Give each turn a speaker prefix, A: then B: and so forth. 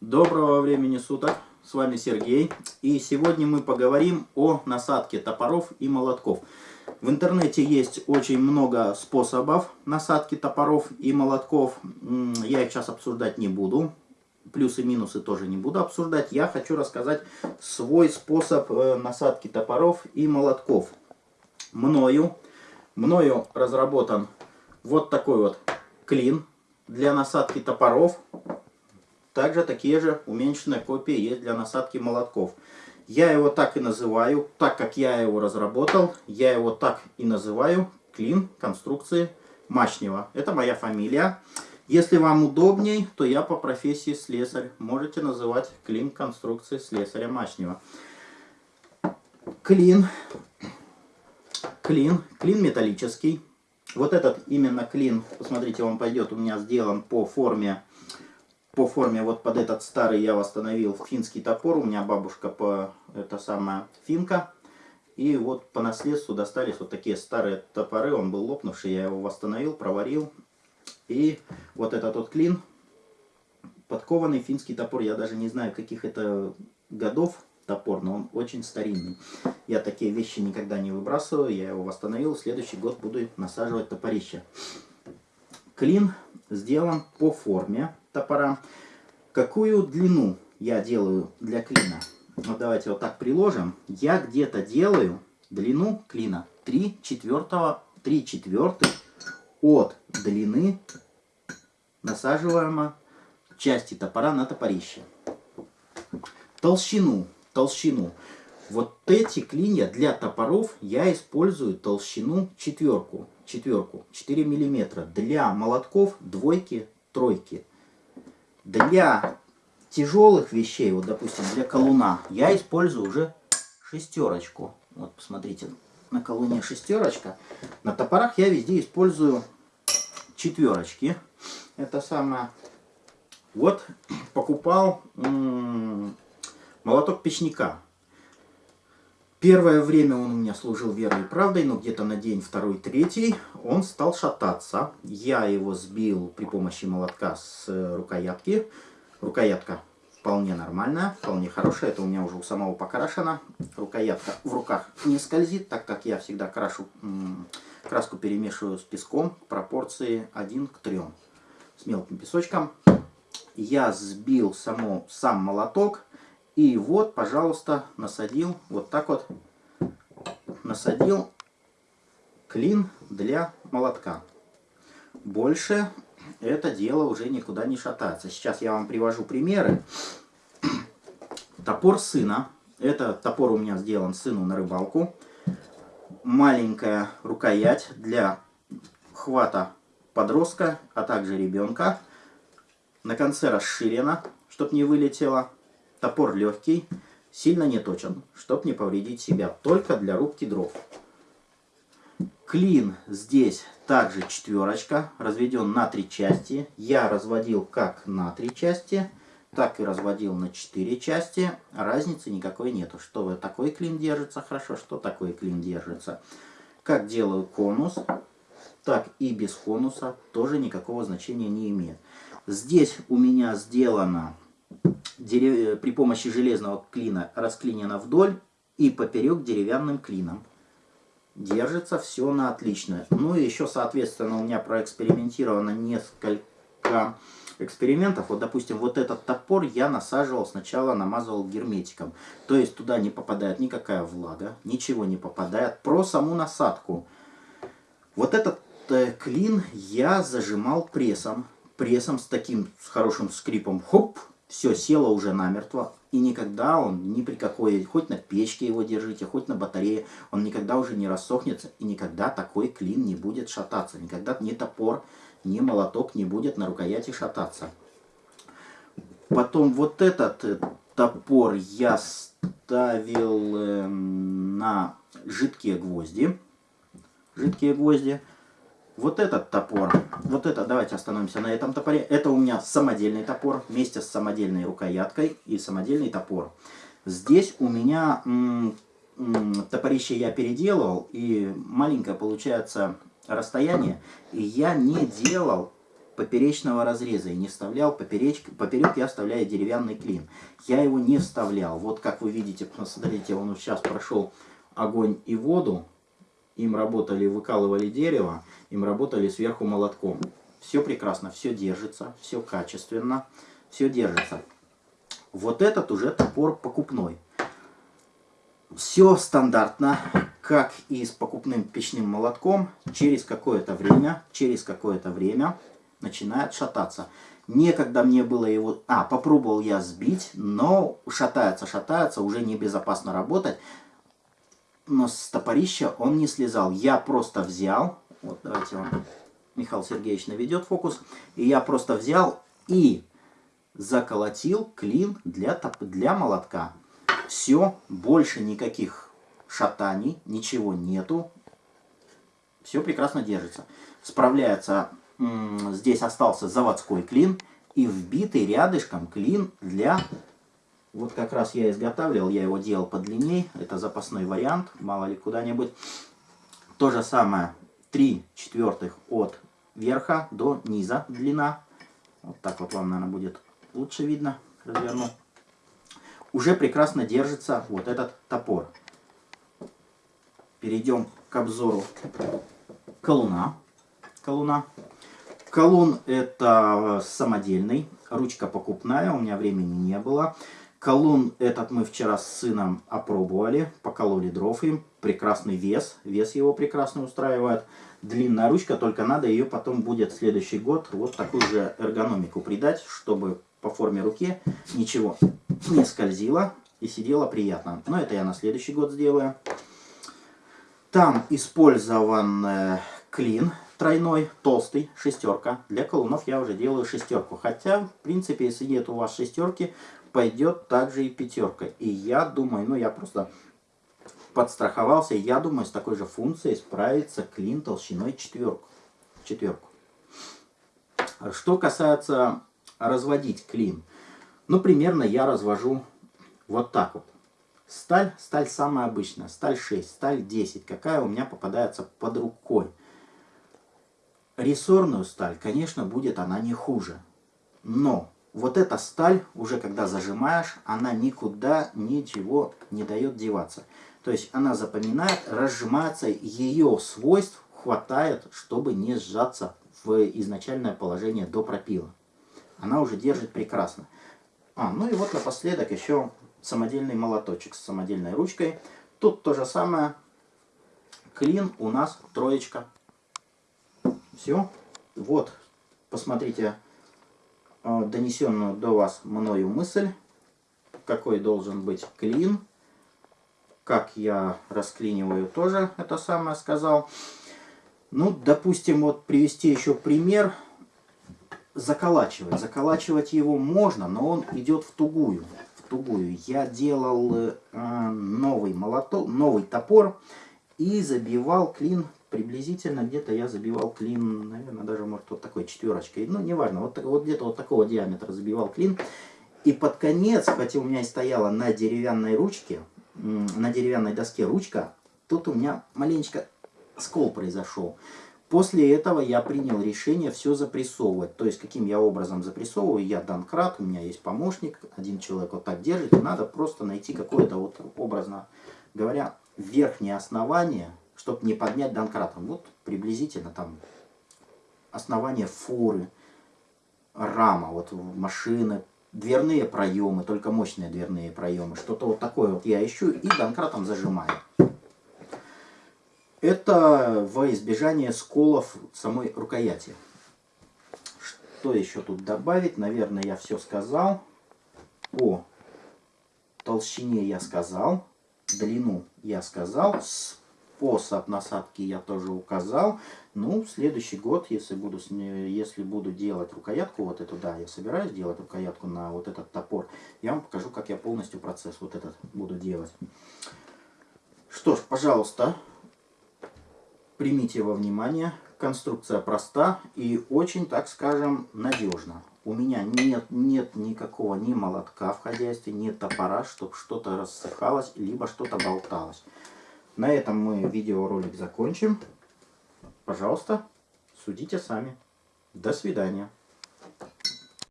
A: Доброго времени суток, с вами Сергей. И сегодня мы поговорим о насадке топоров и молотков. В интернете есть очень много способов насадки топоров и молотков. Я их сейчас обсуждать не буду. Плюсы минусы тоже не буду обсуждать. Я хочу рассказать свой способ э, насадки топоров и молотков. Мною, мною разработан вот такой вот клин для насадки топоров также такие же уменьшенные копии есть для насадки молотков. Я его так и называю, так как я его разработал, я его так и называю клин конструкции Мачнева. Это моя фамилия. Если вам удобней, то я по профессии слесарь. Можете называть клин конструкции слесаря Мачнева. Клин, клин, клин металлический. Вот этот именно клин, посмотрите, он пойдет у меня сделан по форме по форме вот под этот старый я восстановил финский топор. У меня бабушка по это самая финка. И вот по наследству достались вот такие старые топоры. Он был лопнувший, я его восстановил, проварил. И вот этот вот клин, подкованный финский топор. Я даже не знаю, каких это годов топор, но он очень старинный. Я такие вещи никогда не выбрасываю. Я его восстановил. Следующий год буду насаживать топорище. Клин сделан по форме топора. Какую длину я делаю для клина? Вот давайте вот так приложим. Я где-то делаю длину клина 3 четвертого, 3 четвертых от длины насаживаемой части топора на топорище. Толщину, толщину. Вот эти клинья для топоров я использую толщину четверку, четверку, 4 миллиметра. Для молотков двойки, тройки. Для тяжелых вещей, вот допустим, для колуна, я использую уже шестерочку. Вот посмотрите, на колуне шестерочка. На топорах я везде использую четверочки. Это самое. Вот покупал молоток печника. Первое время он у меня служил верой и правдой, но где-то на день второй, третий он стал шататься. Я его сбил при помощи молотка с э, рукоятки. Рукоятка вполне нормальная, вполне хорошая. Это у меня уже у самого покрашено. Рукоятка в руках не скользит, так как я всегда крашу, краску перемешиваю с песком пропорции 1 к 3 с мелким песочком. Я сбил само, сам молоток и вот, пожалуйста, насадил, вот так вот, насадил клин для молотка. Больше это дело уже никуда не шатается. Сейчас я вам привожу примеры. Топор сына. Это топор у меня сделан сыну на рыбалку. Маленькая рукоять для хвата подростка, а также ребенка. На конце расширена, чтобы не вылетело. Топор легкий, сильно не точен, чтобы не повредить себя, только для рубки дров. Клин здесь также четверочка, разведен на три части. Я разводил как на три части, так и разводил на четыре части. Разницы никакой нету, что такой клин держится хорошо, что такой клин держится. Как делаю конус, так и без конуса тоже никакого значения не имеет. Здесь у меня сделано. При помощи железного клина расклинено вдоль и поперек деревянным клином. Держится все на отлично. Ну и еще, соответственно, у меня проэкспериментировано несколько экспериментов. Вот, допустим, вот этот топор я насаживал сначала, намазывал герметиком. То есть туда не попадает никакая влага, ничего не попадает. Про саму насадку. Вот этот э, клин я зажимал прессом. Прессом с таким с хорошим скрипом. Хоп! Все село уже намертво, и никогда он ни при какой, хоть на печке его держите, хоть на батарее, он никогда уже не рассохнется, и никогда такой клин не будет шататься, никогда ни топор, ни молоток не будет на рукояти шататься. Потом вот этот э, топор я ставил э, на жидкие гвозди, жидкие гвозди, вот этот топор, вот это, давайте остановимся на этом топоре. Это у меня самодельный топор вместе с самодельной рукояткой и самодельный топор. Здесь у меня топорище я переделал и маленькое получается расстояние. И я не делал поперечного разреза и не вставлял. Попереч, поперек я вставляю деревянный клин. Я его не вставлял. Вот как вы видите, посмотрите, он сейчас прошел огонь и воду. Им работали, выкалывали дерево, им работали сверху молотком. Все прекрасно, все держится, все качественно, все держится. Вот этот уже топор покупной. Все стандартно, как и с покупным печным молотком, через какое-то время, через какое-то время начинает шататься. Некогда мне было его... А, попробовал я сбить, но шатается, шатается, уже небезопасно работать. Но с топорища он не слезал. Я просто взял, вот давайте вам Михаил Сергеевич наведет фокус, и я просто взял и заколотил клин для, для молотка. Все, больше никаких шатаний, ничего нету. Все прекрасно держится. Справляется, здесь остался заводской клин и вбитый рядышком клин для... Вот как раз я изготавливал, я его делал подлинней. Это запасной вариант, мало ли куда-нибудь. То же самое, 3 четвертых от верха до низа длина. Вот так вот вам, наверное, будет лучше видно. Разверну. Уже прекрасно держится вот этот топор. Перейдем к обзору колуна. Колуна. Колун это самодельный, ручка покупная, у меня времени не было. Колун этот мы вчера с сыном опробовали, покололи дров им. Прекрасный вес, вес его прекрасно устраивает. Длинная ручка, только надо ее потом будет в следующий год вот такую же эргономику придать, чтобы по форме руки ничего не скользило и сидело приятно. Но это я на следующий год сделаю. Там использован э, клин тройной, толстый, шестерка. Для колунов я уже делаю шестерку. Хотя, в принципе, если нет у вас шестерки, пойдет также и пятерка. И я думаю, ну я просто подстраховался, я думаю, с такой же функцией справится клин толщиной четверку. четверку. Что касается разводить клин, ну примерно я развожу вот так вот. Сталь, сталь самая обычная, сталь 6, сталь 10, какая у меня попадается под рукой. Рессорную сталь, конечно, будет она не хуже. Но вот эта сталь, уже когда зажимаешь, она никуда ничего не дает деваться. То есть она запоминает, разжимается, ее свойств хватает, чтобы не сжаться в изначальное положение до пропила. Она уже держит прекрасно. А, ну и вот напоследок еще самодельный молоточек с самодельной ручкой. Тут то же самое. Клин у нас троечка. Все. Вот, посмотрите донесенную до вас мною мысль, какой должен быть клин, как я расклиниваю тоже это самое сказал. Ну, допустим, вот привести еще пример. Заколачивать. Заколачивать его можно, но он идет в тугую. В тугую. Я делал э, новый молоток, новый топор и забивал клин приблизительно где-то я забивал клин, наверное, даже, может, вот такой четверочкой. Ну, неважно, вот, вот где-то вот такого диаметра забивал клин. И под конец, хотя у меня и стояла на деревянной ручке, на деревянной доске ручка, тут у меня маленечко скол произошел. После этого я принял решение все запрессовывать. То есть, каким я образом запрессовываю, я Данкрат, у меня есть помощник, один человек вот так держит, и надо просто найти какое-то, вот образно говоря, верхнее основание, чтобы не поднять донкратом. Вот приблизительно там основание фуры, рама, вот машины, дверные проемы, только мощные дверные проемы. Что-то вот такое вот я ищу и донкратом зажимаю. Это во избежание сколов самой рукояти. Что еще тут добавить? Наверное, я все сказал. По толщине я сказал. Длину я сказал. Способ насадки я тоже указал. Ну, в следующий год, если буду, если буду делать рукоятку, вот эту, да, я собираюсь делать рукоятку на вот этот топор, я вам покажу, как я полностью процесс вот этот буду делать. Что ж, пожалуйста, примите во внимание. Конструкция проста и очень, так скажем, надежна. У меня нет, нет никакого ни молотка в хозяйстве, нет топора, чтобы что-то рассыхалось, либо что-то болталось. На этом мы видеоролик закончим. Пожалуйста, судите сами. До свидания.